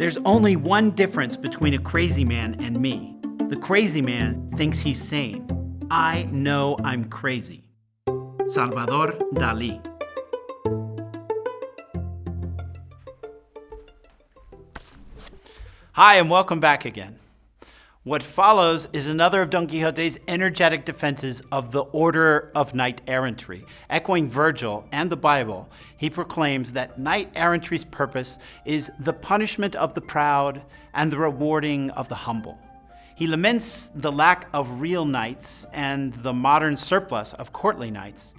There's only one difference between a crazy man and me. The crazy man thinks he's sane. I know I'm crazy. Salvador Dali. Hi, and welcome back again. What follows is another of Don Quixote's energetic defenses of the order of knight errantry. Echoing Virgil and the Bible, he proclaims that knight errantry's purpose is the punishment of the proud and the rewarding of the humble. He laments the lack of real knights and the modern surplus of courtly knights,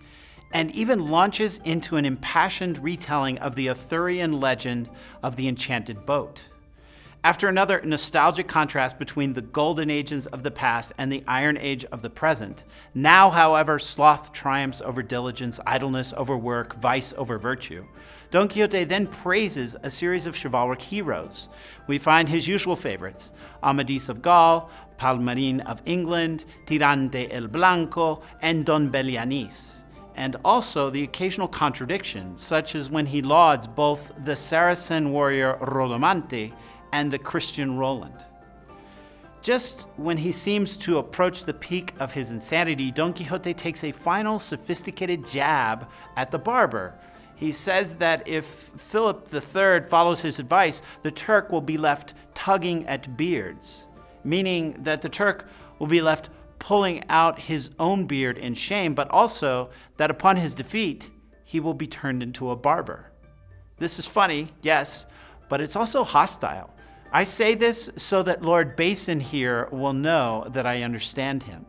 and even launches into an impassioned retelling of the Arthurian legend of the enchanted boat. After another nostalgic contrast between the golden ages of the past and the iron age of the present, now, however, sloth triumphs over diligence, idleness over work, vice over virtue. Don Quixote then praises a series of chivalric heroes. We find his usual favorites, Amadis of Gaul, Palmerin of England, Tirante el Blanco, and Don Belianis and also the occasional contradiction, such as when he lauds both the Saracen warrior Rodomante and the Christian Roland. Just when he seems to approach the peak of his insanity, Don Quixote takes a final sophisticated jab at the barber. He says that if Philip III follows his advice, the Turk will be left tugging at beards, meaning that the Turk will be left pulling out his own beard in shame, but also that upon his defeat, he will be turned into a barber. This is funny, yes, but it's also hostile. I say this so that Lord Basin here will know that I understand him.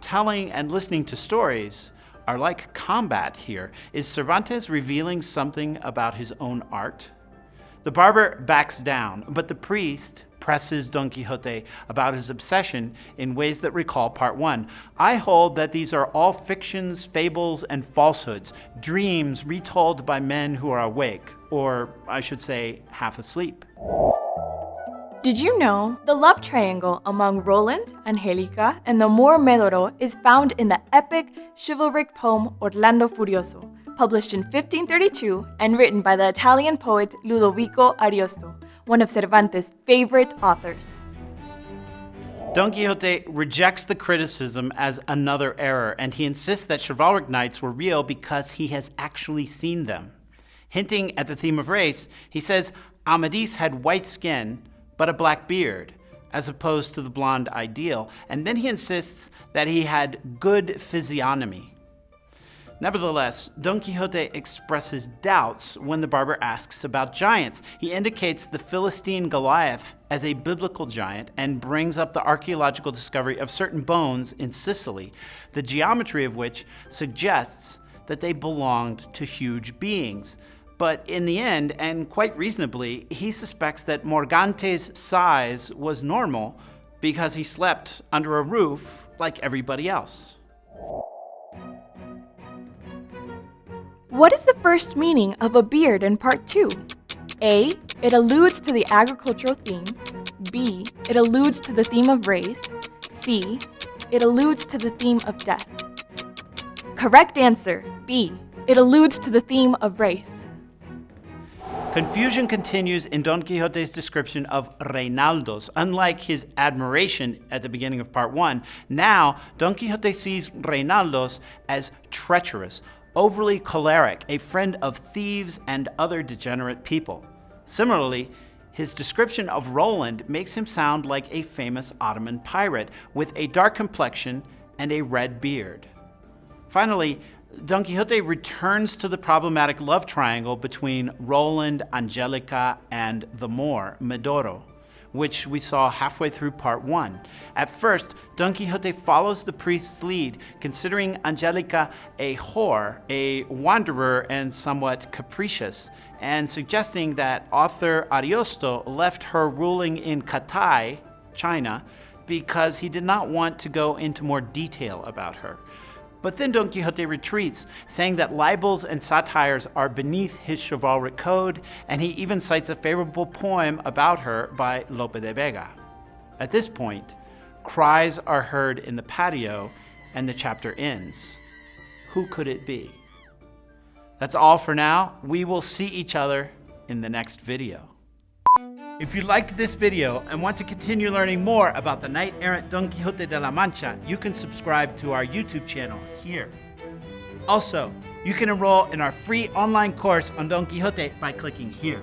Telling and listening to stories are like combat here. Is Cervantes revealing something about his own art? The barber backs down, but the priest presses Don Quixote about his obsession in ways that recall part one. I hold that these are all fictions, fables, and falsehoods, dreams retold by men who are awake, or I should say, half asleep. Did you know the love triangle among Roland, Angelica, and the Moor Medoro is found in the epic chivalric poem Orlando Furioso, published in 1532 and written by the Italian poet Ludovico Ariosto, one of Cervantes' favorite authors. Don Quixote rejects the criticism as another error, and he insists that chivalric knights were real because he has actually seen them. Hinting at the theme of race, he says Amadis had white skin, but a black beard, as opposed to the blonde ideal. And then he insists that he had good physiognomy. Nevertheless, Don Quixote expresses doubts when the barber asks about giants. He indicates the Philistine Goliath as a biblical giant and brings up the archaeological discovery of certain bones in Sicily, the geometry of which suggests that they belonged to huge beings. But in the end, and quite reasonably, he suspects that Morgante's size was normal because he slept under a roof like everybody else. What is the first meaning of a beard in part 2? A. It alludes to the agricultural theme. B. It alludes to the theme of race. C. It alludes to the theme of death. Correct answer, B. It alludes to the theme of race. Confusion continues in Don Quixote's description of Reinaldos. Unlike his admiration at the beginning of part one, now Don Quixote sees Reinaldos as treacherous, overly choleric, a friend of thieves and other degenerate people. Similarly, his description of Roland makes him sound like a famous Ottoman pirate with a dark complexion and a red beard. Finally, Don Quixote returns to the problematic love triangle between Roland, Angelica, and the Moor, Medoro, which we saw halfway through part one. At first, Don Quixote follows the priest's lead, considering Angelica a whore, a wanderer, and somewhat capricious, and suggesting that author Ariosto left her ruling in Katai, China, because he did not want to go into more detail about her. But then Don Quixote retreats, saying that libels and satires are beneath his chivalric code, and he even cites a favorable poem about her by Lope de Vega. At this point, cries are heard in the patio, and the chapter ends. Who could it be? That's all for now. We will see each other in the next video. If you liked this video and want to continue learning more about the knight errant Don Quixote de la Mancha, you can subscribe to our YouTube channel here. Also, you can enroll in our free online course on Don Quixote by clicking here.